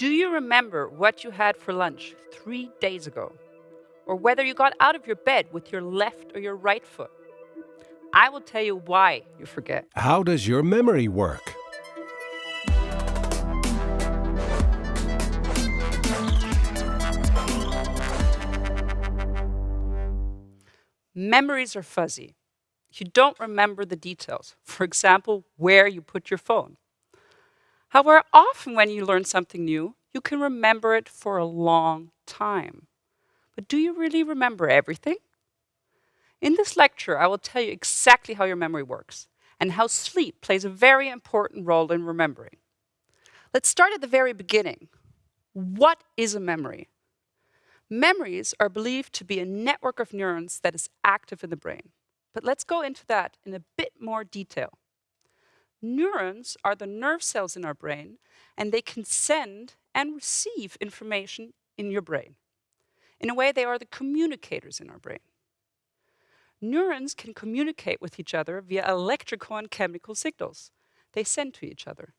Do you remember what you had for lunch three days ago? Or whether you got out of your bed with your left or your right foot? I will tell you why you forget. How does your memory work? Memories are fuzzy. You don't remember the details. For example, where you put your phone. However, often when you learn something new, you can remember it for a long time. But do you really remember everything? In this lecture, I will tell you exactly how your memory works and how sleep plays a very important role in remembering. Let's start at the very beginning. What is a memory? Memories are believed to be a network of neurons that is active in the brain. But let's go into that in a bit more detail. Neurons are the nerve cells in our brain, and they can send and receive information in your brain. In a way, they are the communicators in our brain. Neurons can communicate with each other via electrical and chemical signals they send to each other.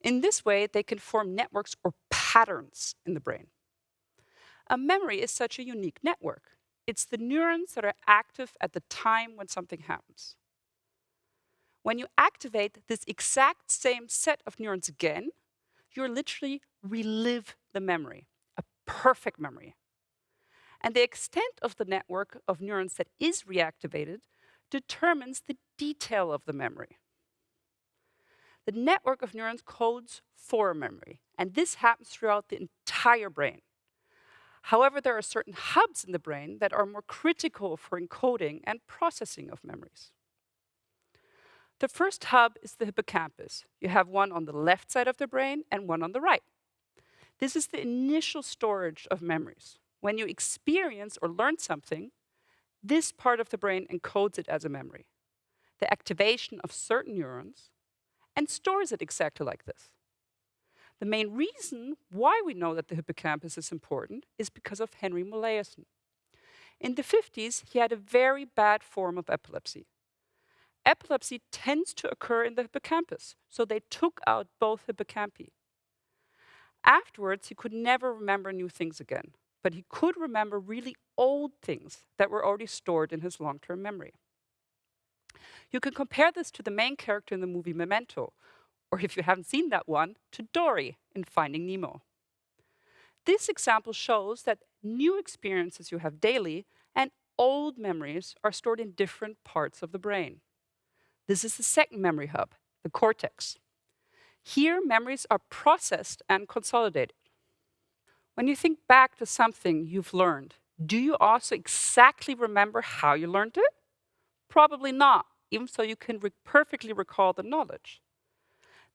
In this way, they can form networks or patterns in the brain. A memory is such a unique network. It's the neurons that are active at the time when something happens. When you activate this exact same set of neurons again, you're literally relive the memory, a perfect memory. And the extent of the network of neurons that is reactivated determines the detail of the memory. The network of neurons codes for memory, and this happens throughout the entire brain. However, there are certain hubs in the brain that are more critical for encoding and processing of memories. The first hub is the hippocampus. You have one on the left side of the brain and one on the right. This is the initial storage of memories. When you experience or learn something, this part of the brain encodes it as a memory, the activation of certain neurons, and stores it exactly like this. The main reason why we know that the hippocampus is important is because of Henry Molaison. In the 50s, he had a very bad form of epilepsy. Epilepsy tends to occur in the hippocampus, so they took out both hippocampi. Afterwards, he could never remember new things again, but he could remember really old things that were already stored in his long-term memory. You can compare this to the main character in the movie Memento, or if you haven't seen that one, to Dory in Finding Nemo. This example shows that new experiences you have daily and old memories are stored in different parts of the brain. This is the second memory hub, the cortex. Here, memories are processed and consolidated. When you think back to something you've learned, do you also exactly remember how you learned it? Probably not, even so you can re perfectly recall the knowledge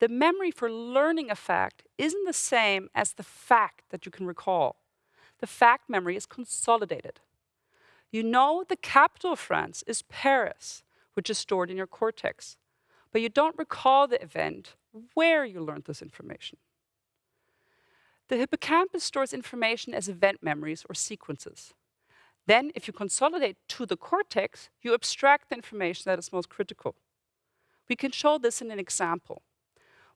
the memory for learning a fact isn't the same as the fact that you can recall. The fact memory is consolidated. You know the capital of France is Paris, which is stored in your cortex, but you don't recall the event where you learned this information. The hippocampus stores information as event memories or sequences. Then, if you consolidate to the cortex, you abstract the information that is most critical. We can show this in an example.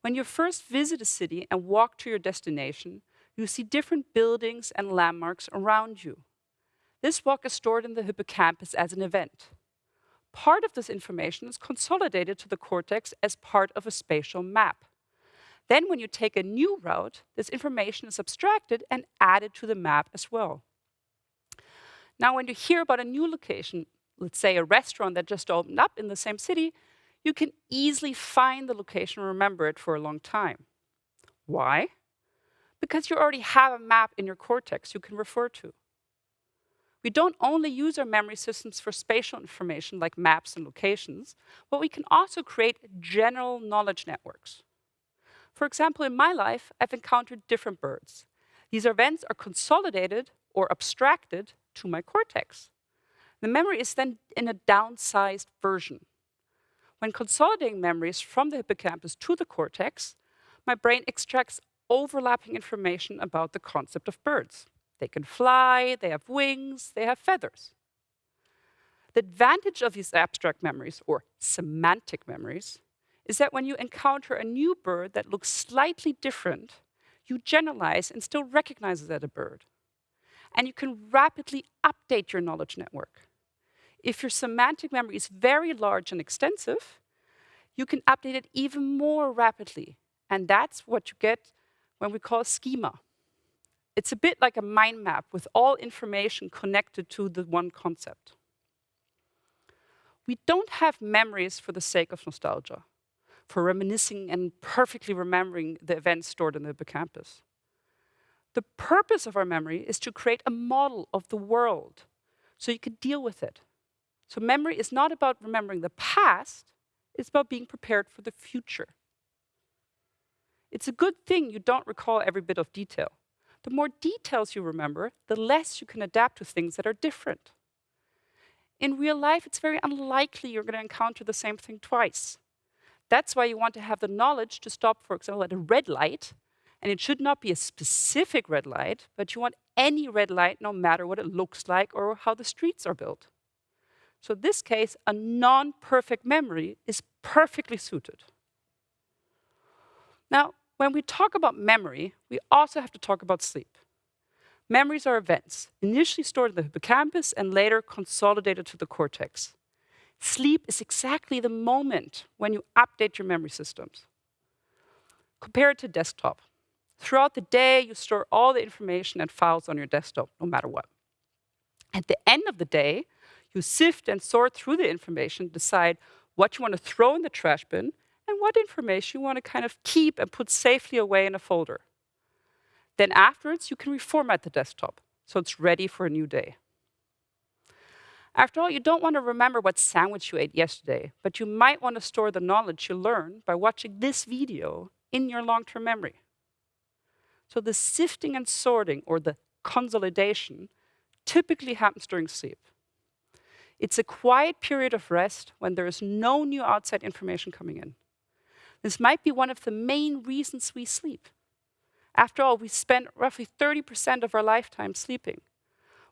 When you first visit a city and walk to your destination, you see different buildings and landmarks around you. This walk is stored in the hippocampus as an event. Part of this information is consolidated to the cortex as part of a spatial map. Then when you take a new route, this information is abstracted and added to the map as well. Now, when you hear about a new location, let's say a restaurant that just opened up in the same city, you can easily find the location and remember it for a long time. Why? Because you already have a map in your cortex you can refer to. We don't only use our memory systems for spatial information like maps and locations, but we can also create general knowledge networks. For example, in my life, I've encountered different birds. These events are consolidated or abstracted to my cortex. The memory is then in a downsized version. When consolidating memories from the hippocampus to the cortex, my brain extracts overlapping information about the concept of birds. They can fly, they have wings, they have feathers. The advantage of these abstract memories, or semantic memories, is that when you encounter a new bird that looks slightly different, you generalize and still recognize as a bird. And you can rapidly update your knowledge network. If your semantic memory is very large and extensive, you can update it even more rapidly. And that's what you get when we call schema. It's a bit like a mind map with all information connected to the one concept. We don't have memories for the sake of nostalgia, for reminiscing and perfectly remembering the events stored in the hippocampus. The purpose of our memory is to create a model of the world so you can deal with it. So memory is not about remembering the past, it's about being prepared for the future. It's a good thing you don't recall every bit of detail. The more details you remember, the less you can adapt to things that are different. In real life, it's very unlikely you're going to encounter the same thing twice. That's why you want to have the knowledge to stop, for example, at a red light. And it should not be a specific red light, but you want any red light no matter what it looks like or how the streets are built. So in this case, a non-perfect memory is perfectly suited. Now, when we talk about memory, we also have to talk about sleep. Memories are events, initially stored in the hippocampus and later consolidated to the cortex. Sleep is exactly the moment when you update your memory systems. Compare it to desktop. Throughout the day, you store all the information and files on your desktop, no matter what. At the end of the day, you sift and sort through the information, decide what you want to throw in the trash bin and what information you want to kind of keep and put safely away in a folder. Then afterwards, you can reformat the desktop so it's ready for a new day. After all, you don't want to remember what sandwich you ate yesterday, but you might want to store the knowledge you learned by watching this video in your long-term memory. So the sifting and sorting, or the consolidation, typically happens during sleep. It's a quiet period of rest when there is no new outside information coming in. This might be one of the main reasons we sleep. After all, we spend roughly 30% of our lifetime sleeping.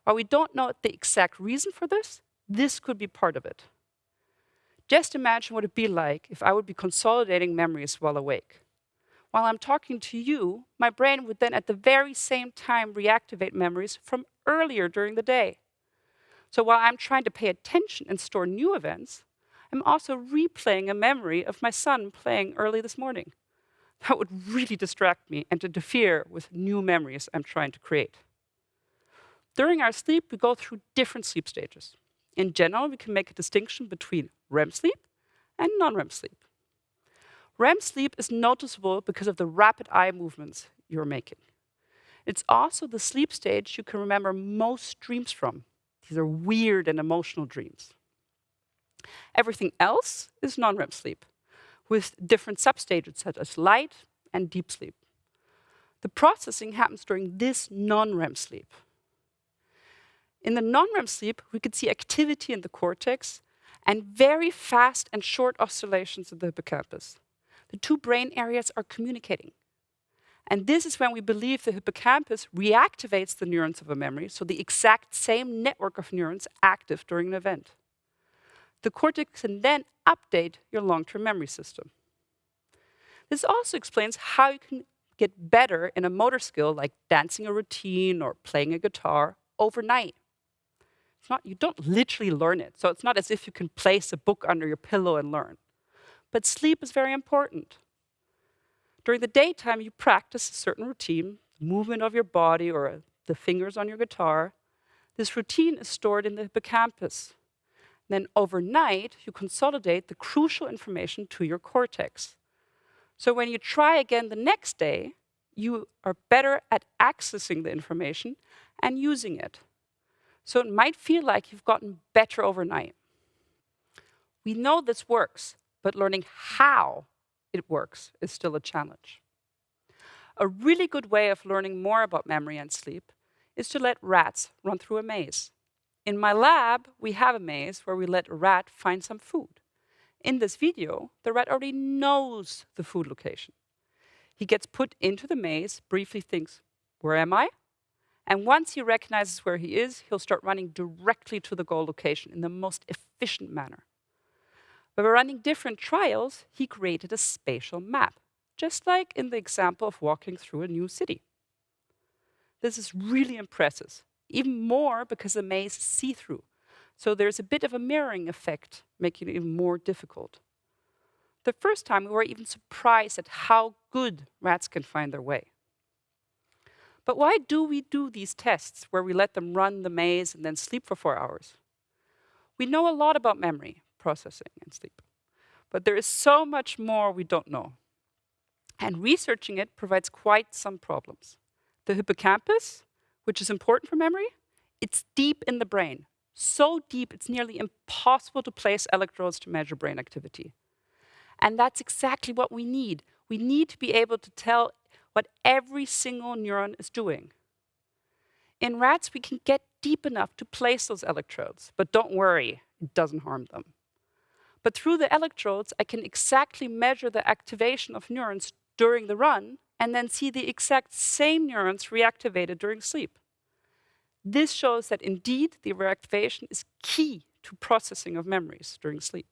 While we don't know the exact reason for this, this could be part of it. Just imagine what it'd be like if I would be consolidating memories while awake. While I'm talking to you, my brain would then at the very same time reactivate memories from earlier during the day. So while I'm trying to pay attention and store new events, I'm also replaying a memory of my son playing early this morning. That would really distract me and interfere with new memories I'm trying to create. During our sleep, we go through different sleep stages. In general, we can make a distinction between REM sleep and non-REM sleep. REM sleep is noticeable because of the rapid eye movements you're making. It's also the sleep stage you can remember most dreams from. These are weird and emotional dreams. Everything else is non-REM sleep, with different substages such as light and deep sleep. The processing happens during this non-REM sleep. In the non-REM sleep, we could see activity in the cortex and very fast and short oscillations in the hippocampus. The two brain areas are communicating. And this is when we believe the hippocampus reactivates the neurons of a memory, so the exact same network of neurons active during an event. The cortex can then update your long-term memory system. This also explains how you can get better in a motor skill like dancing a routine or playing a guitar overnight. It's not, you don't literally learn it, so it's not as if you can place a book under your pillow and learn. But sleep is very important. During the daytime, you practice a certain routine, movement of your body or the fingers on your guitar. This routine is stored in the hippocampus. Then overnight, you consolidate the crucial information to your cortex. So when you try again the next day, you are better at accessing the information and using it. So it might feel like you've gotten better overnight. We know this works, but learning how it works is still a challenge. A really good way of learning more about memory and sleep is to let rats run through a maze. In my lab, we have a maze where we let a rat find some food. In this video, the rat already knows the food location. He gets put into the maze, briefly thinks, where am I? And once he recognizes where he is, he'll start running directly to the goal location in the most efficient manner. But by running different trials, he created a spatial map. just like in the example of walking through a new city. This is really impressive, even more because the maze is see-through, so there's a bit of a mirroring effect, making it even more difficult. The first time we were even surprised at how good rats can find their way. But why do we do these tests where we let them run the maze and then sleep for four hours? We know a lot about memory, processing, and sleep. But there is so much more we don't know. And researching it provides quite some problems. The hippocampus, which is important for memory, it's deep in the brain. So deep, it's nearly impossible to place electrodes to measure brain activity. And that's exactly what we need. We need to be able to tell what every single neuron is doing. In rats, we can get deep enough to place those electrodes, but don't worry, it doesn't harm them. But through the electrodes, I can exactly measure the activation of neurons during the run and then see the exact same neurons reactivated during sleep. This shows that indeed the reactivation is key to processing of memories during sleep.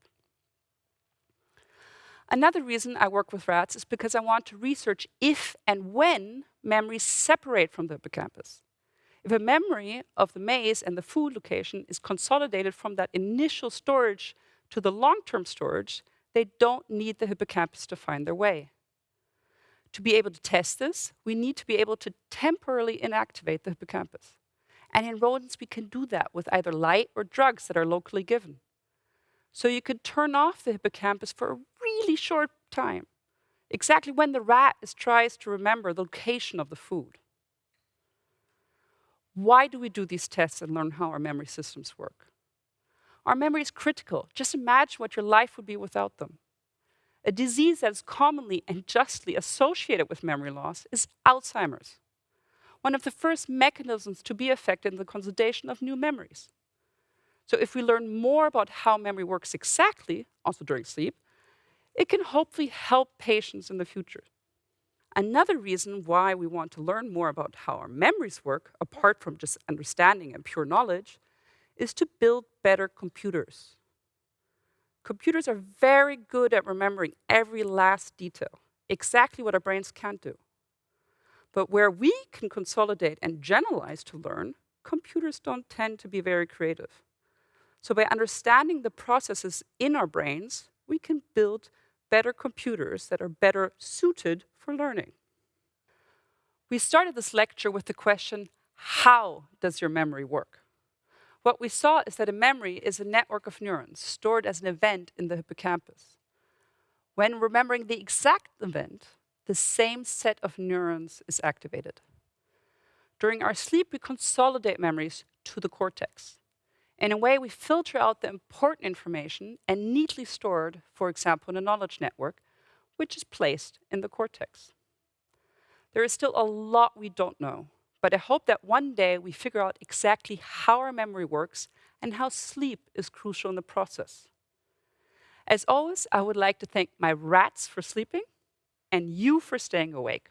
Another reason I work with rats is because I want to research if and when memories separate from the hippocampus. If a memory of the maze and the food location is consolidated from that initial storage to the long-term storage, they don't need the hippocampus to find their way. To be able to test this, we need to be able to temporarily inactivate the hippocampus. And in rodents, we can do that with either light or drugs that are locally given. So you could turn off the hippocampus for a really short time, exactly when the rat is, tries to remember the location of the food. Why do we do these tests and learn how our memory systems work? Our memory is critical. Just imagine what your life would be without them. A disease that is commonly and justly associated with memory loss is Alzheimer's, one of the first mechanisms to be affected in the consolidation of new memories. So if we learn more about how memory works exactly, also during sleep, it can hopefully help patients in the future. Another reason why we want to learn more about how our memories work, apart from just understanding and pure knowledge, is to build better computers. Computers are very good at remembering every last detail, exactly what our brains can't do. But where we can consolidate and generalize to learn, computers don't tend to be very creative. So by understanding the processes in our brains, we can build better computers that are better suited for learning. We started this lecture with the question, how does your memory work? What we saw is that a memory is a network of neurons stored as an event in the hippocampus. When remembering the exact event, the same set of neurons is activated. During our sleep, we consolidate memories to the cortex. In a way, we filter out the important information and neatly stored, for example, in a knowledge network, which is placed in the cortex. There is still a lot we don't know, but I hope that one day we figure out exactly how our memory works and how sleep is crucial in the process. As always, I would like to thank my rats for sleeping and you for staying awake.